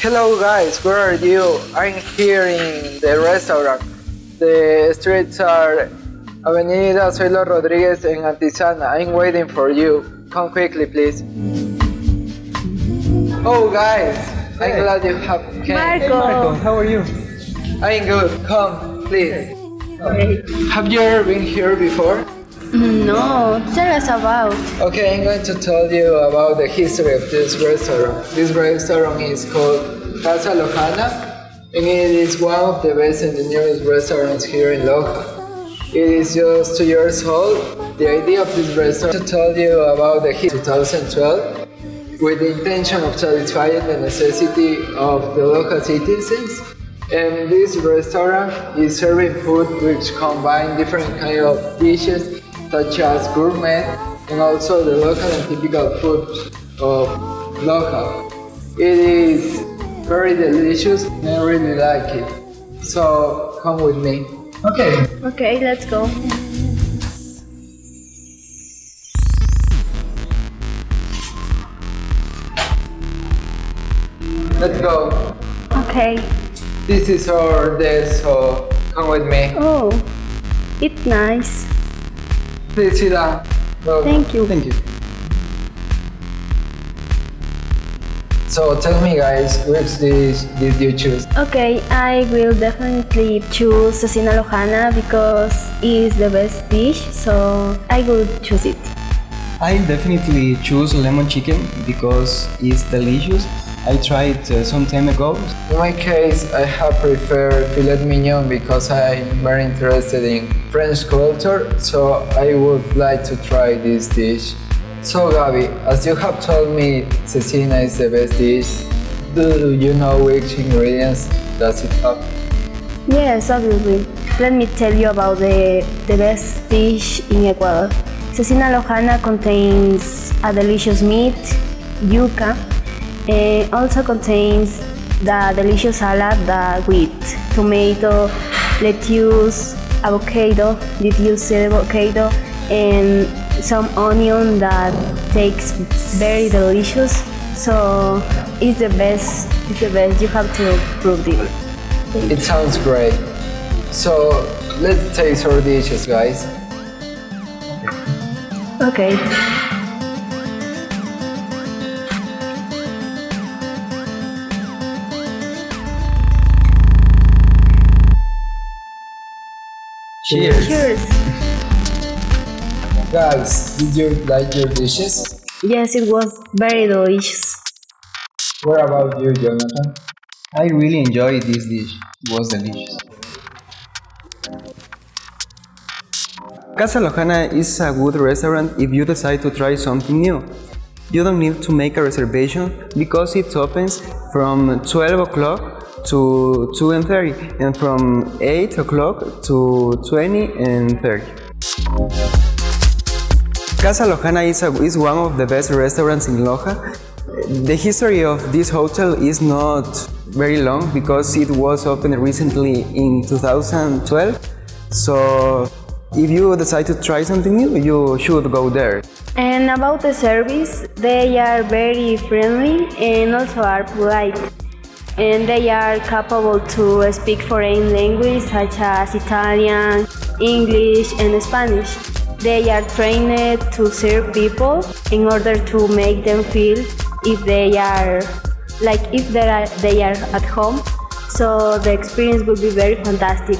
Hello guys, where are you? I'm here in the restaurant. The streets are Avenida Zoilo Rodriguez and Antisana. I'm waiting for you. Come quickly, please. Oh guys, I'm Hey. glad you have came. Hey Marco. Marco, how are you? I'm good. Come, please. Okay. Have you ever been here before? No, tell us about. Okay, I'm going to tell you about the history of this restaurant. This restaurant is called Casa Lojana, and it is one of the best and the newest restaurants here in Loja. It is just two years old. The idea of this restaurant to tell you about the history 2012 with the intention of satisfying the necessity of the local citizens. And this restaurant is serving food which combine different kind of dishes such as gourmet and also the local and typical food of local. It is very delicious and I really like it. So come with me. Okay. Okay, let's go. Let's go. Okay. This is our day, so come with me. Oh, it's nice. Please sit down. Thank you. Thank you. So tell me guys, which dish did you choose? Okay, I will definitely choose cecina lojana because it's the best dish, so I will choose it. I definitely choose lemon chicken because it's delicious. I tried uh, some time ago. In my case, I have preferred filet mignon because I'm very interested in French culture, so I would like to try this dish. So Gabi, as you have told me cecina is the best dish, do you know which ingredients does it have? Yes, obviously. Let me tell you about the, the best dish in Ecuador. Cecina lojana contains a delicious meat, yuca, and also contains the delicious salad that with tomato, lettuce, avocado, lettuce avocado, and some onion that takes very delicious. So it's the best. It's the best. You have to prove it. It sounds great. So let's taste our dishes, guys. Okay. Cheers. Cheers. Guys, did you like your dishes? Yes, it was very delicious. What about you, Jonathan? I really enjoyed this dish. It was delicious. Casa Lojana is a good restaurant if you decide to try something new. You don't need to make a reservation because it opens from 12 o'clock to 2 and 30 and from 8 o'clock to 20 and 30. Casa Lojana is, a, is one of the best restaurants in Loja. The history of this hotel is not very long because it was opened recently in 2012. So if you decide to try something new, you should go there. And about the service, they are very friendly and also are polite. And they are capable to speak foreign language such as Italian, English, and Spanish. They are trained to serve people in order to make them feel if they are like if they are they are at home. So the experience will be very fantastic.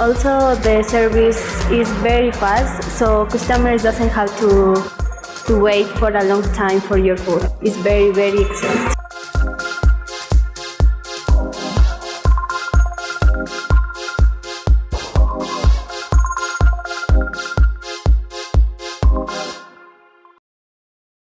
Also, the service is very fast, so customers doesn't have to to wait for a long time for your food. It's very very excellent.